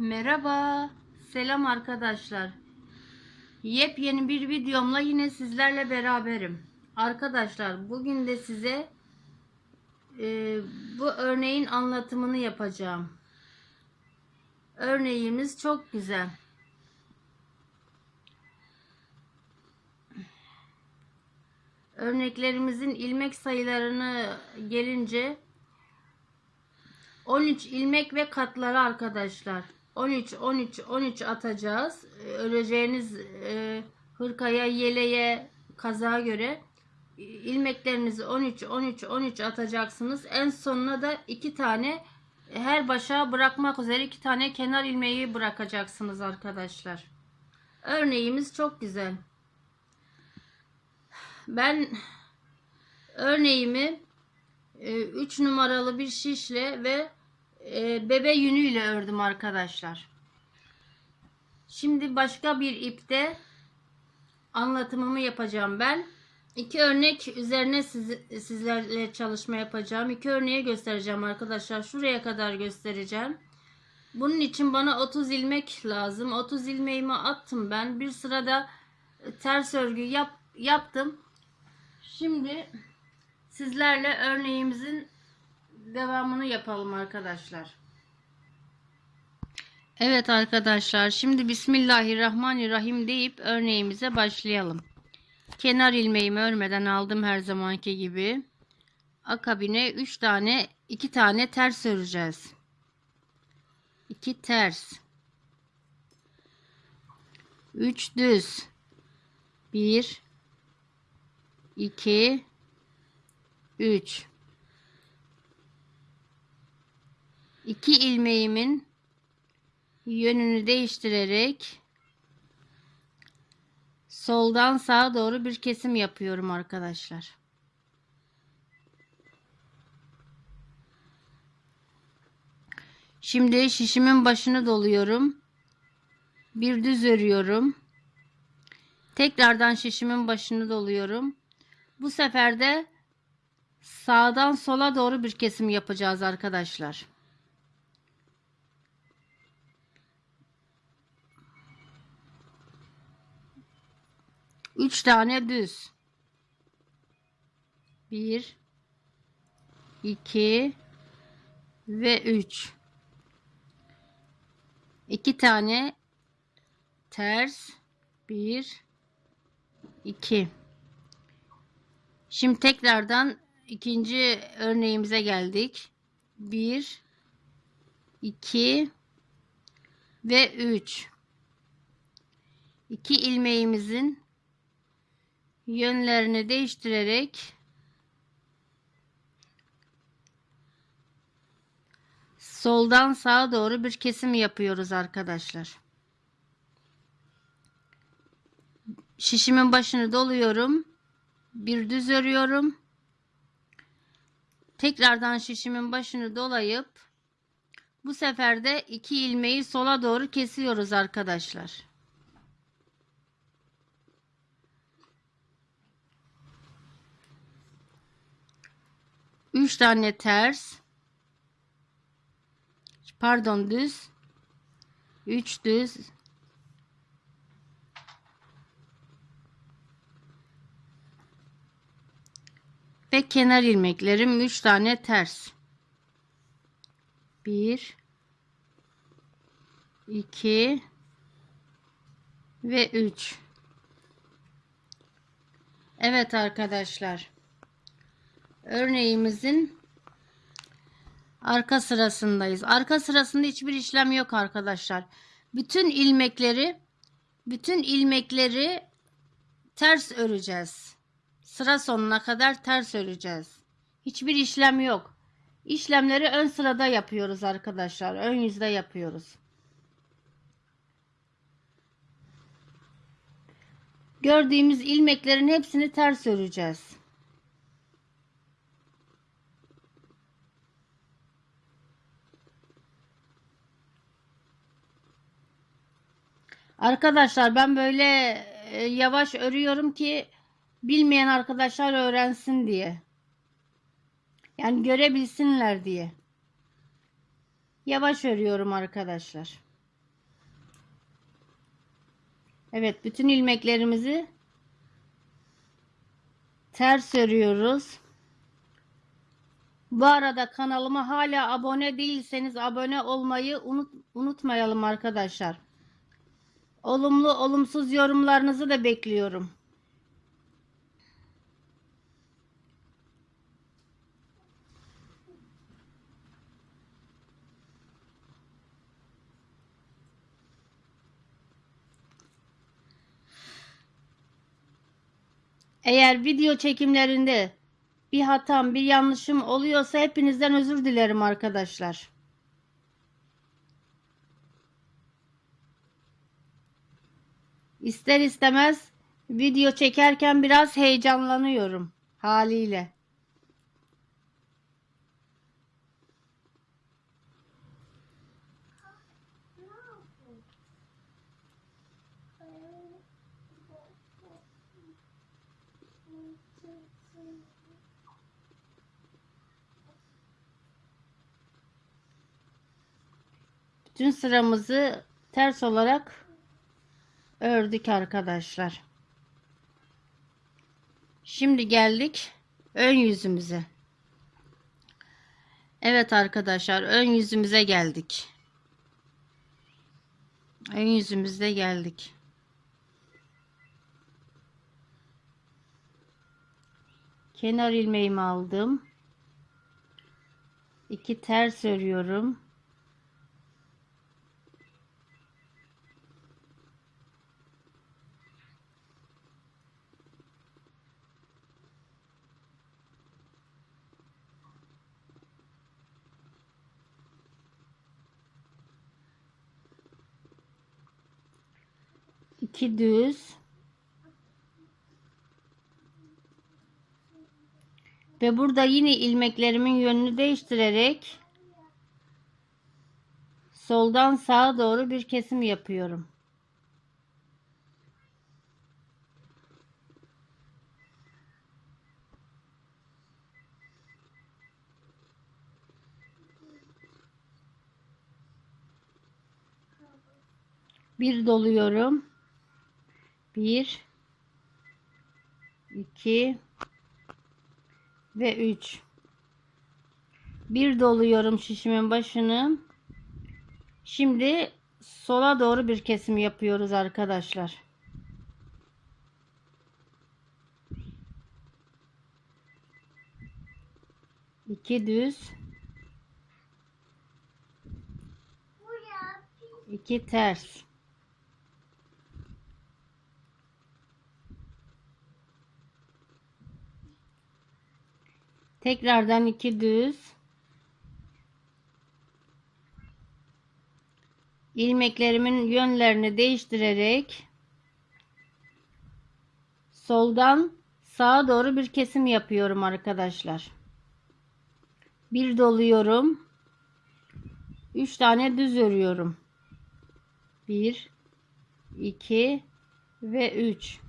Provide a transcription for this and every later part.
Merhaba, selam arkadaşlar. Yepyeni bir videomla yine sizlerle beraberim. Arkadaşlar bugün de size e, bu örneğin anlatımını yapacağım. Örneğimiz çok güzel. Örneklerimizin ilmek sayılarını gelince 13 ilmek ve katları arkadaşlar. 13 13 13 atacağız. Ee, Öreceğiniz e, hırkaya, yeleğe, kazağa göre e, ilmeklerinizi 13 13 13 atacaksınız. En sonuna da iki tane e, her başa bırakmak üzere iki tane kenar ilmeği bırakacaksınız arkadaşlar. Örneğimiz çok güzel. Ben örneğimi 3 numaralı bir şişle ve e, bebe yünüyle ördüm arkadaşlar. Şimdi başka bir ipte anlatımımı yapacağım ben. İki örnek üzerine siz, sizlerle çalışma yapacağım. İki örneği göstereceğim arkadaşlar. Şuraya kadar göstereceğim. Bunun için bana 30 ilmek lazım. 30 ilmeğimi attım ben. Bir sırada ters örgü yap, yaptım. Şimdi sizlerle örneğimizin devamını yapalım arkadaşlar. Evet arkadaşlar şimdi Bismillahirrahmanirrahim deyip örneğimize başlayalım. Kenar ilmeğimi örmeden aldım her zamanki gibi. Akabine 3 tane 2 tane ters öreceğiz. 2 ters. 3 düz. 1 2 3 2 ilmeğimin yönünü değiştirerek soldan sağa doğru bir kesim yapıyorum arkadaşlar. Şimdi şişimin başını doluyorum. Bir düz örüyorum. Tekrardan şişimin başını doluyorum. Bu sefer de sağdan sola doğru bir kesim yapacağız arkadaşlar. Üç tane düz. Bir, iki ve üç. İki tane ters. Bir, iki. Şimdi tekrardan ikinci örneğimize geldik. 1 2 ve 3 2 ilmeğimizin yönlerini değiştirerek soldan sağa doğru bir kesim yapıyoruz arkadaşlar. Şişimin başını doluyorum bir düz örüyorum. Tekrardan şişimin başını dolayıp bu sefer de iki ilmeği sola doğru kesiyoruz arkadaşlar. Üç tane ters. Pardon düz. Üç düz. ve kenar ilmeklerim 3 tane ters 1 2 ve 3 Evet arkadaşlar örneğimizin arka sırasındayız arka sırasında hiçbir işlem yok arkadaşlar bütün ilmekleri bütün ilmekleri ters öreceğiz sıra sonuna kadar ters öreceğiz. Hiçbir işlem yok. İşlemleri ön sırada yapıyoruz arkadaşlar. Ön yüzde yapıyoruz. Gördüğümüz ilmeklerin hepsini ters öreceğiz. Arkadaşlar ben böyle e, yavaş örüyorum ki bilmeyen arkadaşlar öğrensin diye. Yani görebilsinler diye. Yavaş örüyorum arkadaşlar. Evet bütün ilmeklerimizi ters örüyoruz. Bu arada kanalıma hala abone değilseniz abone olmayı unut, unutmayalım arkadaşlar. Olumlu olumsuz yorumlarınızı da bekliyorum. Eğer video çekimlerinde bir hatam, bir yanlışım oluyorsa hepinizden özür dilerim arkadaşlar. İster istemez video çekerken biraz heyecanlanıyorum haliyle. Bütün sıramızı ters olarak ördük arkadaşlar. Şimdi geldik ön yüzümüze. Evet arkadaşlar ön yüzümüze geldik. Ön yüzümüzde geldik. Kenar ilmeğimi aldım. İki ters örüyorum. İki düz ve burada yine ilmeklerimin yönünü değiştirerek soldan sağa doğru bir kesim yapıyorum. Bir doluyorum. 1 2 ve 3 bir doluyorum şişimin başını. Şimdi sola doğru bir kesim yapıyoruz arkadaşlar. İki düz. İki ters Tekrardan iki düz. ilmeklerimin yönlerini değiştirerek soldan sağa doğru bir kesim yapıyorum arkadaşlar. Bir doluyorum. 3 tane düz örüyorum. 1 2 ve 3.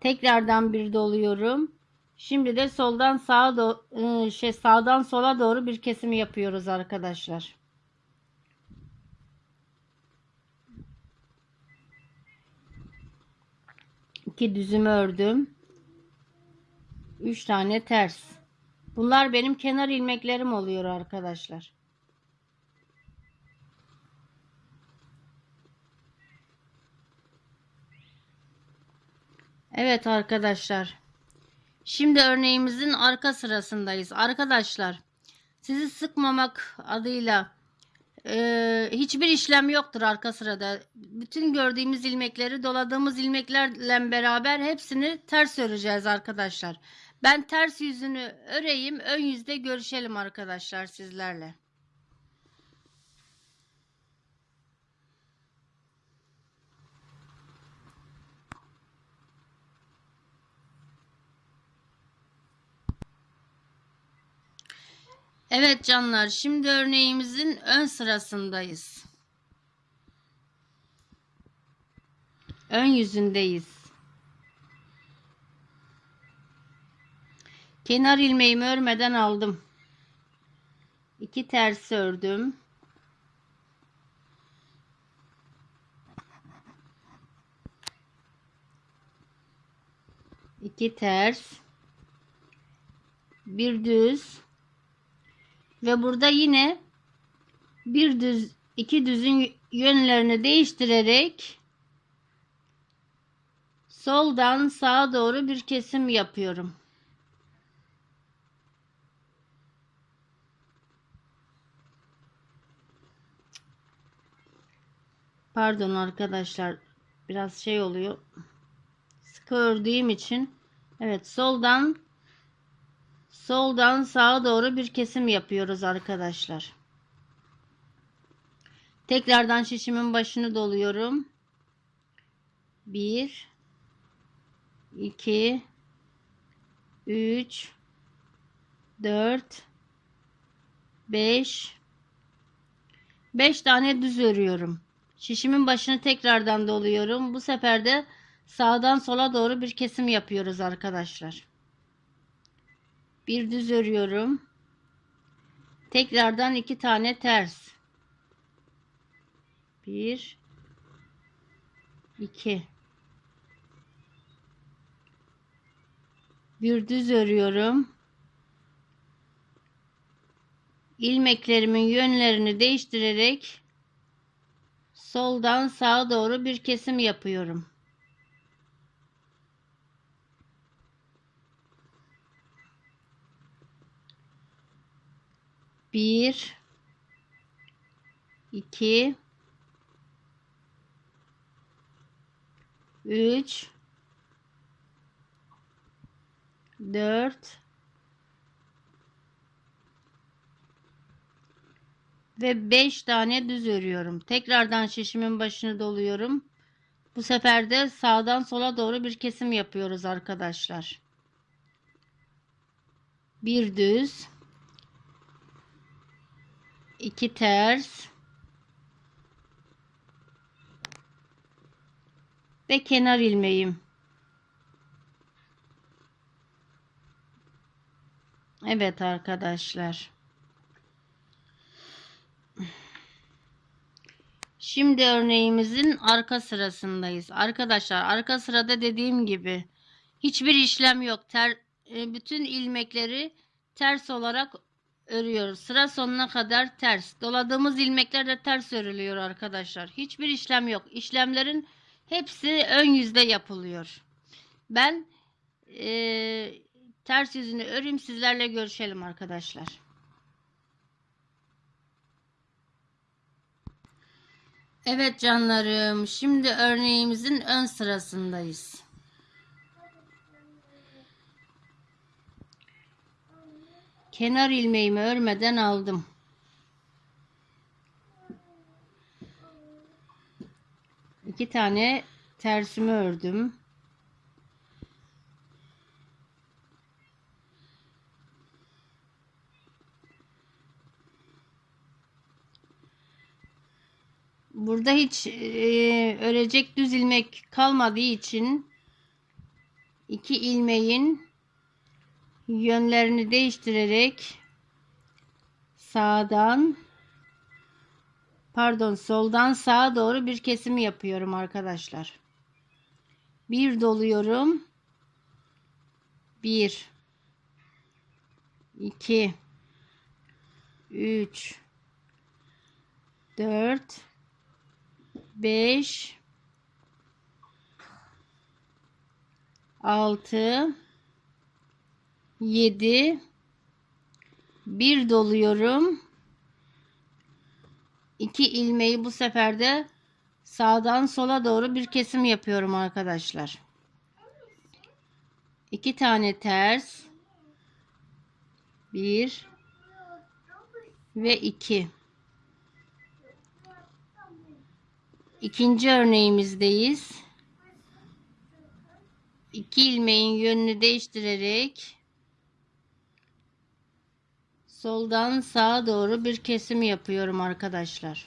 Tekrardan bir doluyorum. Şimdi de soldan sağa doğru şey sağdan sola doğru bir kesim yapıyoruz arkadaşlar. İki düzümü ördüm. Üç tane ters. Bunlar benim kenar ilmeklerim oluyor arkadaşlar. Evet arkadaşlar. Şimdi örneğimizin arka sırasındayız. Arkadaşlar sizi sıkmamak adıyla e, hiçbir işlem yoktur arka sırada. Bütün gördüğümüz ilmekleri doladığımız ilmeklerle beraber hepsini ters öreceğiz arkadaşlar. Ben ters yüzünü öreyim. Ön yüzde görüşelim arkadaşlar sizlerle. Evet canlar şimdi örneğimizin ön sırasındayız. Ön yüzündeyiz. Kenar ilmeğimi örmeden aldım. İki ters ördüm. İki ters. Bir düz ve burada yine bir düz iki düzün yönlerini değiştirerek soldan sağa doğru bir kesim yapıyorum. Pardon arkadaşlar biraz şey oluyor. Sıkı ördüğüm için evet soldan soldan sağa doğru bir kesim yapıyoruz arkadaşlar. Tekrardan şişimin başını doluyorum. 1 2 3 4 5 5 tane düz örüyorum. Şişimin başını tekrardan doluyorum. Bu sefer de sağdan sola doğru bir kesim yapıyoruz arkadaşlar. Bir düz örüyorum. Tekrardan iki tane ters. Bir, iki. Bir düz örüyorum. ilmeklerimin yönlerini değiştirerek soldan sağa doğru bir kesim yapıyorum. Bir, iki, üç, dört ve 5 tane düz örüyorum. Tekrardan şişimin başını doluyorum. Bu sefer de sağdan sola doğru bir kesim yapıyoruz arkadaşlar. Bir düz, iki ters ve kenar ilmeğim. Evet arkadaşlar. Şimdi örneğimizin arka sırasındayız. Arkadaşlar arka sırada dediğim gibi hiçbir işlem yok. Ter, e, bütün ilmekleri ters olarak örüyoruz. Sıra sonuna kadar ters. Doladığımız ilmekler de ters örülüyor arkadaşlar. Hiçbir işlem yok. İşlemlerin hepsi ön yüzde yapılıyor. Ben e, ters yüzünü öreyim sizlerle görüşelim arkadaşlar. Evet canlarım, şimdi örneğimizin ön sırasındayız. Kenar ilmeğimi örmeden aldım. İki tane tersimi ördüm. Burada hiç e, örecek düz ilmek kalmadığı için iki ilmeğin yönlerini değiştirerek sağdan pardon soldan sağa doğru bir kesim yapıyorum arkadaşlar. Bir doluyorum. Bir, iki, üç, dört. 5 6 7 1 doluyorum. 2 ilmeği bu sefer de sağdan sola doğru bir kesim yapıyorum arkadaşlar. 2 tane ters 1 ve 2 İkinci örneğimizdeyiz. İki ilmeğin yönünü değiştirerek soldan sağa doğru bir kesim yapıyorum arkadaşlar.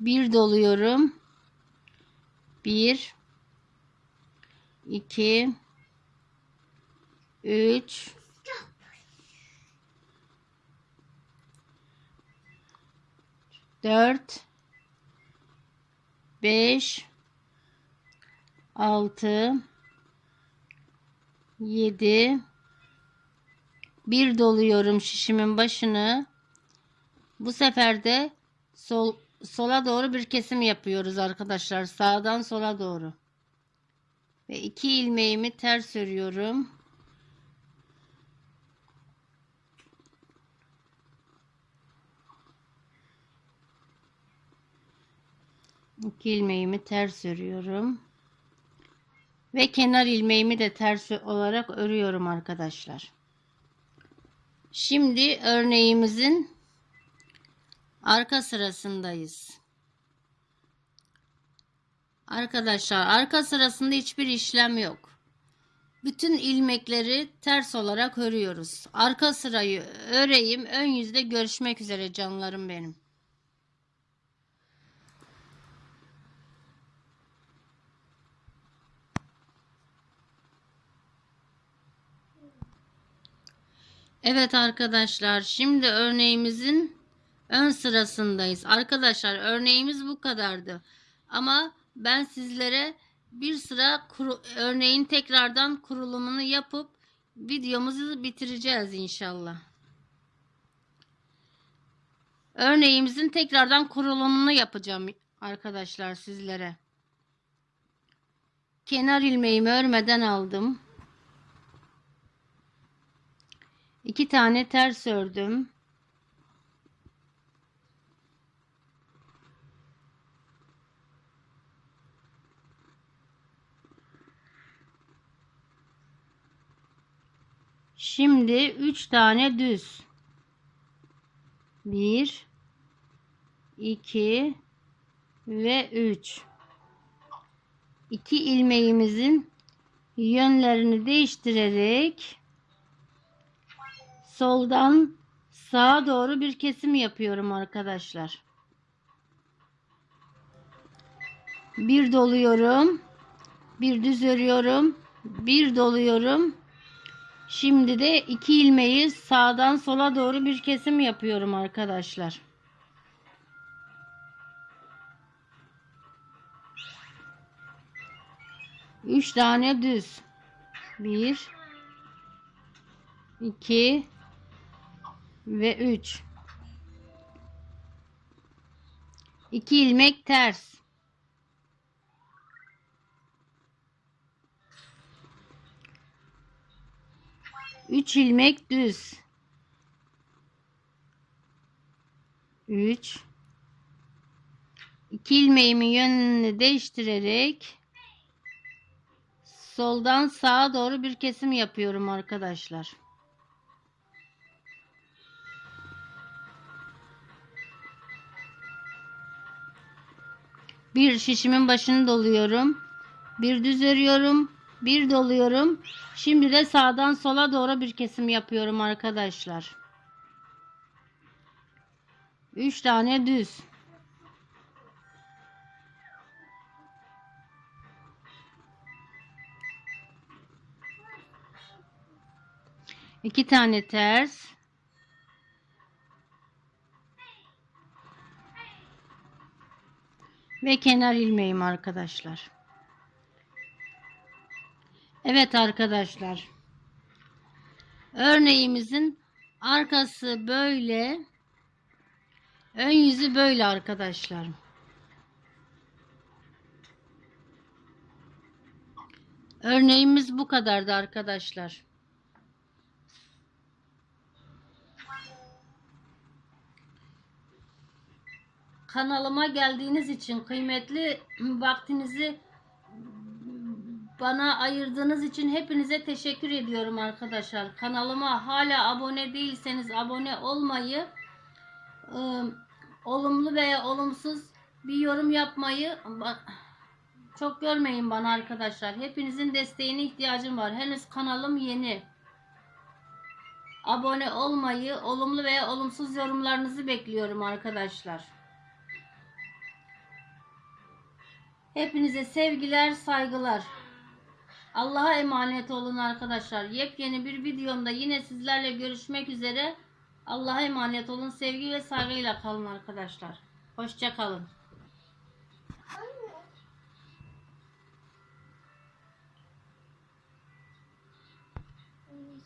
Bir doluyorum. Bir, iki, üç, 4 5 6 7 bir doluyorum şişimin başını. Bu sefer de sol sola doğru bir kesim yapıyoruz arkadaşlar. Sağdan sola doğru. Ve iki ilmeğimi ters örüyorum. İki ilmeğimi ters örüyorum. Ve kenar ilmeğimi de ters olarak örüyorum arkadaşlar. Şimdi örneğimizin arka sırasındayız. Arkadaşlar arka sırasında hiçbir işlem yok. Bütün ilmekleri ters olarak örüyoruz. Arka sırayı öreyim. Ön yüzde görüşmek üzere canlarım benim. Evet arkadaşlar şimdi örneğimizin ön sırasındayız. Arkadaşlar örneğimiz bu kadardı. Ama ben sizlere bir sıra kuru, örneğin tekrardan kurulumunu yapıp videomuzu bitireceğiz inşallah. Örneğimizin tekrardan kurulumunu yapacağım arkadaşlar sizlere. Kenar ilmeğimi örmeden aldım. İki tane ters ördüm. Şimdi üç tane düz. Bir, iki ve üç. İki ilmeğimizin yönlerini değiştirerek soldan sağa doğru bir kesim yapıyorum arkadaşlar. Bir doluyorum. Bir düz örüyorum. Bir doluyorum. Şimdi de iki ilmeği sağdan sola doğru bir kesim yapıyorum arkadaşlar. Üç tane düz. Bir, iki ve üç. İki ilmek ters. Üç ilmek düz. Üç. İki ilmeğimin yönünü değiştirerek soldan sağa doğru bir kesim yapıyorum arkadaşlar. Bir şişimin başını doluyorum. Bir düz örüyorum. Bir doluyorum. Şimdi de sağdan sola doğru bir kesim yapıyorum arkadaşlar. 3 tane düz. İki tane ters. Ve kenar ilmeğim arkadaşlar. Evet arkadaşlar. Örneğimizin arkası böyle. Ön yüzü böyle arkadaşlar. Örneğimiz bu kadardı arkadaşlar. Kanalıma geldiğiniz için kıymetli vaktinizi bana ayırdığınız için hepinize teşekkür ediyorum arkadaşlar. Kanalıma hala abone değilseniz abone olmayı, ıı, olumlu veya olumsuz bir yorum yapmayı çok görmeyin bana arkadaşlar. Hepinizin desteğine ihtiyacım var. Henüz kanalım yeni. Abone olmayı, olumlu veya olumsuz yorumlarınızı bekliyorum arkadaşlar. Hepinize sevgiler, saygılar. Allah'a emanet olun arkadaşlar. Yepyeni bir videomda yine sizlerle görüşmek üzere. Allah'a emanet olun. Sevgi ve saygıyla kalın arkadaşlar. Hoşça kalın.